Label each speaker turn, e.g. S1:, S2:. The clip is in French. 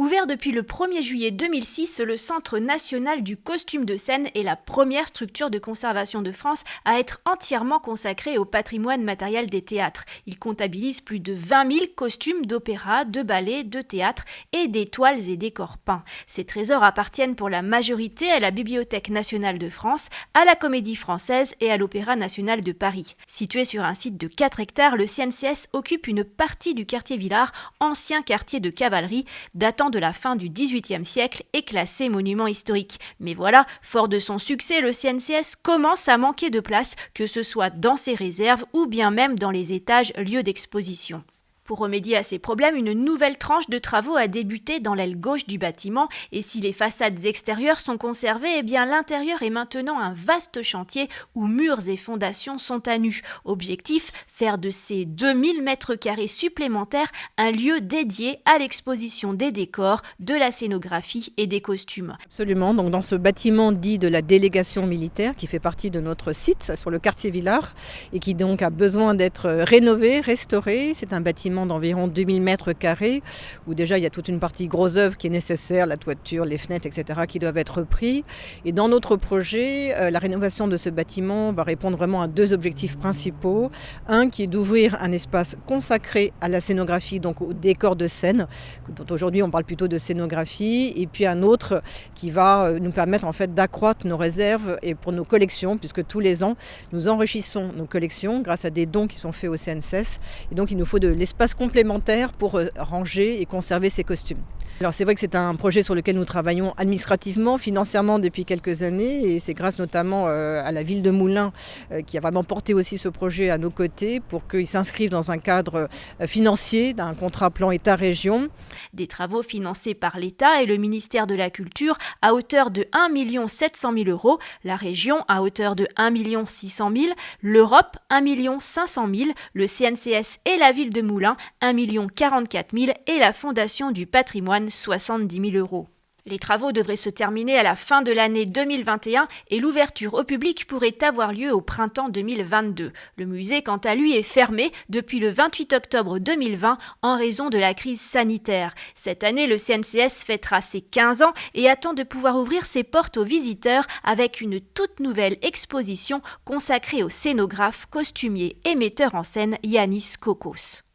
S1: Ouvert depuis le 1er juillet 2006, le Centre national du costume de scène est la première structure de conservation de France à être entièrement consacrée au patrimoine matériel des théâtres. Il comptabilise plus de 20 000 costumes d'opéra, de ballet, de théâtre et des toiles et décors peints. Ces trésors appartiennent pour la majorité à la Bibliothèque nationale de France, à la Comédie française et à l'Opéra national de Paris. Situé sur un site de 4 hectares, le CNCS occupe une partie du quartier Villars, ancien quartier de cavalerie, datant de la fin du XVIIIe siècle est classé monument historique. Mais voilà, fort de son succès, le CNCS commence à manquer de place, que ce soit dans ses réserves ou bien même dans les étages lieux d'exposition. Pour remédier à ces problèmes, une nouvelle tranche de travaux a débuté dans l'aile gauche du bâtiment et si les façades extérieures sont conservées, eh bien l'intérieur est maintenant un vaste chantier où murs et fondations sont à nu. Objectif, faire de ces 2000 mètres carrés supplémentaires un lieu dédié à l'exposition des décors, de la scénographie et des costumes.
S2: Absolument, donc dans ce bâtiment dit de la délégation militaire qui fait partie de notre site sur le quartier Villars et qui donc a besoin d'être rénové, restauré, c'est un bâtiment d'environ 2000 mètres carrés, où déjà il y a toute une partie gros œuvre qui est nécessaire, la toiture, les fenêtres, etc., qui doivent être repris. Et dans notre projet, euh, la rénovation de ce bâtiment va répondre vraiment à deux objectifs principaux. Un qui est d'ouvrir un espace consacré à la scénographie, donc au décor de scène, dont aujourd'hui on parle plutôt de scénographie, et puis un autre qui va euh, nous permettre en fait d'accroître nos réserves et pour nos collections, puisque tous les ans nous enrichissons nos collections grâce à des dons qui sont faits au CNSS. Et donc il nous faut de l'espace complémentaire pour euh, ranger et conserver ces costumes. Alors c'est vrai que c'est un projet sur lequel nous travaillons administrativement, financièrement depuis quelques années et c'est grâce notamment euh, à la ville de Moulins euh, qui a vraiment porté aussi ce projet à nos côtés pour qu'il s'inscrive dans un cadre financier d'un contrat plan État-région.
S1: Des travaux financés par l'État et le ministère de la Culture à hauteur de 1 700 000 euros, la région à hauteur de 1 600 000, l'Europe 1 500 000, le CNCS et la ville de Moulins 1 044 000 et la Fondation du patrimoine 70 000 euros. Les travaux devraient se terminer à la fin de l'année 2021 et l'ouverture au public pourrait avoir lieu au printemps 2022. Le musée, quant à lui, est fermé depuis le 28 octobre 2020 en raison de la crise sanitaire. Cette année, le CNCS fêtera ses 15 ans et attend de pouvoir ouvrir ses portes aux visiteurs avec une toute nouvelle exposition consacrée au scénographe, costumier et metteur en scène Yanis Kokos.